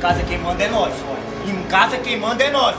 casa quem manda é nós. Em casa quem manda é nós.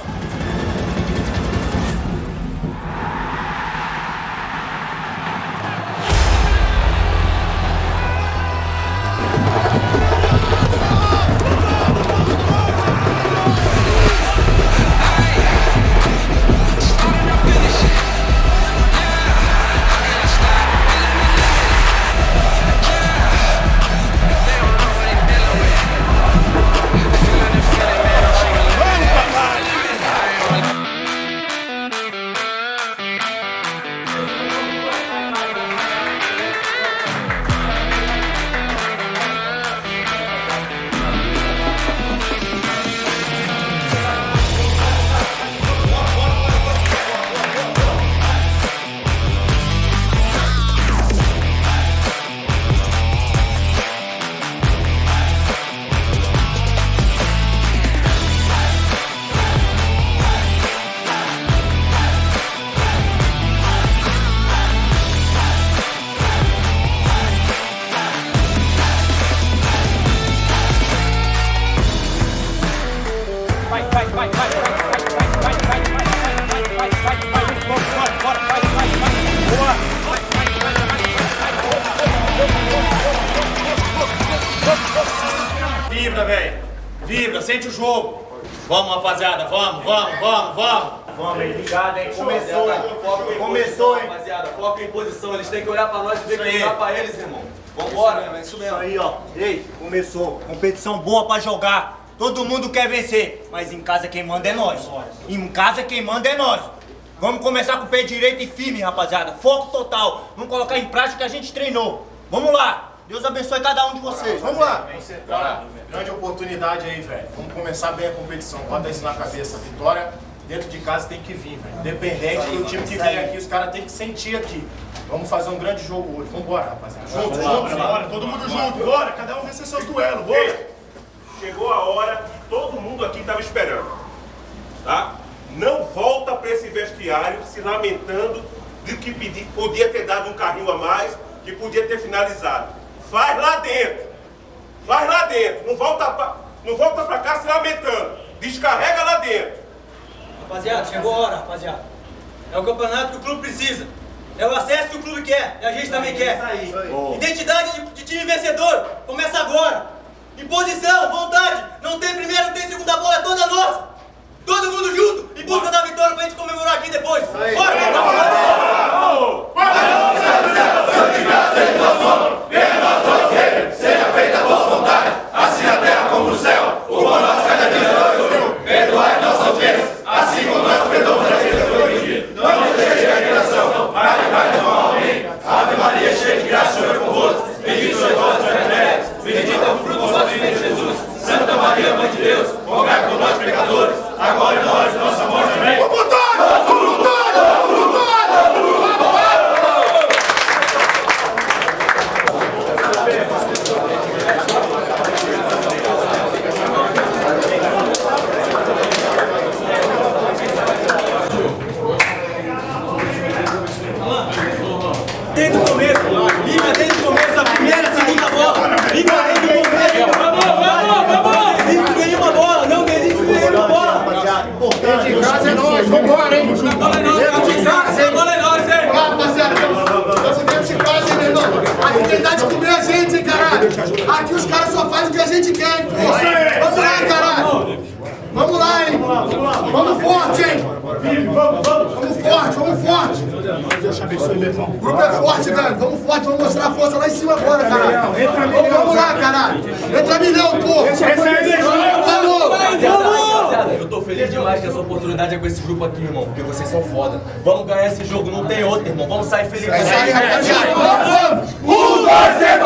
Vamos, rapaziada, vamos, vamos, vamos, vamos. Vamos, hein? Ligado, hein? Começou, hein? Foco Começou, hein? Rapaziada, foco em posição. Eles têm que olhar pra nós e ver que olhar pra eles, irmão. Vambora. É isso aí, ó. Ei, começou. Competição boa pra jogar. Todo mundo quer vencer, mas em casa quem manda é nós. Em casa quem manda é nós. Vamos começar com o pé direito e firme, rapaziada. Foco total. Vamos colocar em prática o que a gente treinou. Vamos lá. Deus abençoe cada um de vocês. Vamos lá. Cara, grande oportunidade aí, velho. Vamos começar bem a competição. Bota isso na cabeça. Vitória dentro de casa tem que vir, velho. Independente do time que vem aqui, os caras têm que sentir aqui. Vamos fazer um grande jogo hoje. Vambora, rapaziada. Junto, junto, Bora, todo mundo junto, bora, cada um vencer seus duelos, bora! Chegou a hora que todo mundo aqui estava esperando. Tá? Não volta para esse vestiário se lamentando de que podia ter dado um carrinho a mais, que podia ter finalizado. Faz lá dentro. Faz lá dentro. Não volta pra, não volta pra cá se lamentando. Descarrega lá dentro. Rapaziada, chegou a hora, rapaziada. É o campeonato que o clube precisa. É o acesso que o clube quer, e a gente também quer. Identidade de, de time vencedor começa agora. Imposição, vontade. Não tem primeira, não tem segunda bola, é toda nossa. Todo mundo junto, em busca da vitória pra gente comemorar aqui depois. Bora, vamos Desde o começo, liga desde o começo, a primeira, a segunda bola. Liga desde o começo. Vamos, vamos, vamos. Não desiste de nenhuma bola, não desiste de nenhuma bola. Rapaziada, importante. Casa é nós, vambora, hein? A bola é nossa, rapaziada. A bola é nossa, hein? Rapaziada, nós dentro de casa, hein, meu irmão? Aqui tem idade de comer a gente, hein, caralho? Aqui os caras só fazem o que a gente quer, hein! Vamos lá, hein? Vamos forte, hein? Vamos forte, vamos forte! O grupo é forte, velho. Vamos forte, vamos mostrar a força lá em cima agora, caralho. Vamos, vamos lá, caralho. Entra milhão, pô. Falou! Rapaziada, eu tô feliz demais que essa oportunidade é com esse grupo aqui, irmão. Porque vocês são foda. Vamos ganhar esse jogo, não tem outro, irmão. Vamos sair felizes. É isso aí, rapaziada. Vamos, vamos! Um, dois, três,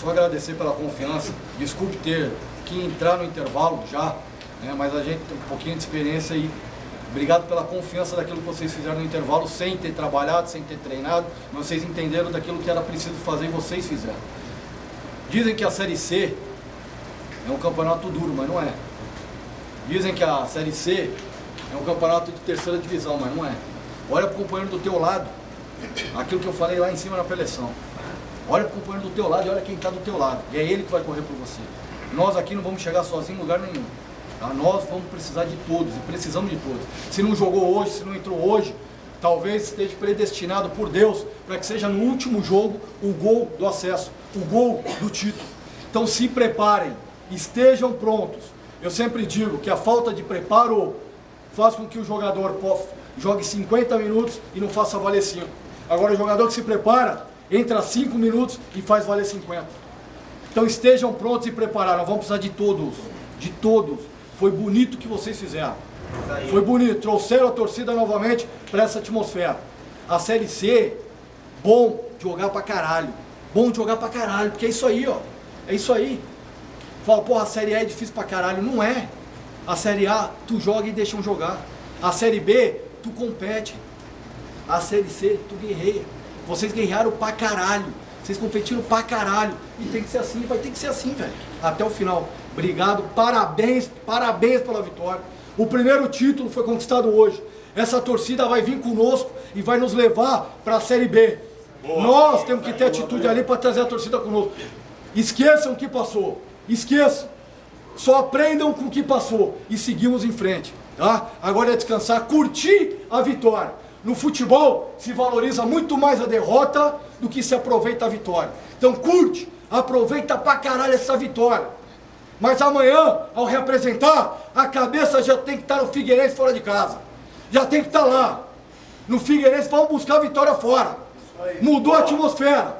Só agradecer pela confiança. Desculpe ter que entrar no intervalo já, né, mas a gente tem um pouquinho de experiência e obrigado pela confiança daquilo que vocês fizeram no intervalo, sem ter trabalhado, sem ter treinado, vocês entenderam daquilo que era preciso fazer e vocês fizeram. Dizem que a Série C é um campeonato duro, mas não é. Dizem que a Série C é um campeonato de terceira divisão, mas não é. Olha para o companheiro do teu lado, aquilo que eu falei lá em cima na preleção. Olha para o companheiro do teu lado e olha quem está do teu lado. E é ele que vai correr por você. Nós aqui não vamos chegar sozinhos em lugar nenhum. Tá? Nós vamos precisar de todos e precisamos de todos. Se não jogou hoje, se não entrou hoje, talvez esteja predestinado por Deus para que seja no último jogo o gol do acesso, o gol do título. Então se preparem, estejam prontos. Eu sempre digo que a falta de preparo faz com que o jogador jogue 50 minutos e não faça valer 5. Agora o jogador que se prepara, entra 5 minutos e faz valer 50. Então estejam prontos e preparados. Nós vamos precisar de todos, de todos. Foi bonito o que vocês fizeram. Foi bonito. Trouxeram a torcida novamente para essa atmosfera. A Série C, bom jogar pra caralho. Bom jogar pra caralho, porque é isso aí, ó. É isso aí. Fala, porra, a Série A é difícil pra caralho. Não é. A Série A, tu joga e deixam jogar. A Série B, tu compete. A Série C, tu guerreia. Vocês guerrearam pra caralho. Vocês competiram pra caralho. E tem que ser assim, vai ter que ser assim, velho. Até o final. Obrigado, parabéns, parabéns pela vitória. O primeiro título foi conquistado hoje. Essa torcida vai vir conosco e vai nos levar para a Série B. Boa. Nós temos que ter atitude ali para trazer a torcida conosco. Esqueçam o que passou. Esqueçam. Só aprendam com o que passou e seguimos em frente. Tá? Agora é descansar, curtir a vitória. No futebol se valoriza muito mais a derrota do que se aproveita a vitória. Então curte, aproveita pra caralho essa vitória. Mas amanhã, ao representar, a cabeça já tem que estar no Figueirense fora de casa. Já tem que estar lá. No Figueirense, vamos buscar a vitória fora. Mudou a atmosfera.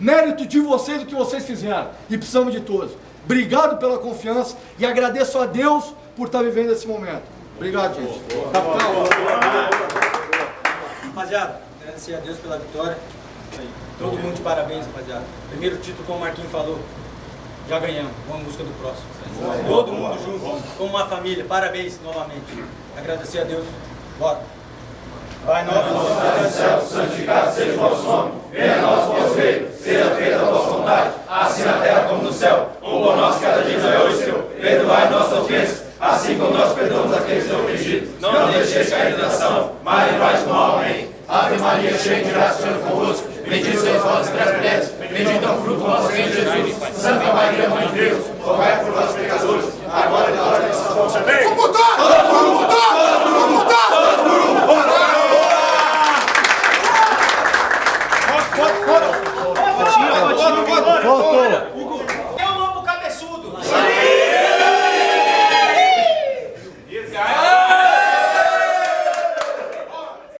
Mérito de vocês o que vocês fizeram. E precisamos de todos. Obrigado pela confiança e agradeço a Deus por estar vivendo esse momento. Obrigado, gente. Rapaziada, agradecer a Deus pela vitória. Todo mundo de parabéns, rapaziada. Primeiro título, como o Marquinhos falou, já ganhamos, vamos em busca do próximo. Todo mundo junto, como uma família, parabéns novamente. Agradecer a Deus. Bora. Pai nosso, que estás no céu, santificado seja o vosso nome. Venha a nós o vosso reino, seja feita a vossa vontade, assim na terra como no céu. O pão nosso cada dia é hoje, Senhor. Perdoai nossas ofensas, assim como nós perdoamos aqueles que nos ofendidos. Não deixeis cair em tentação, mas livrai do mal. Amém. Ave Maria, cheia de graça, Senhor convosco. Bendito sois vós entre as mulheres, bendito é o fruto do vosso ventre, Jesus. Santa Maria, Mãe de Deus, rogai por nós pecadores, agora e na hora de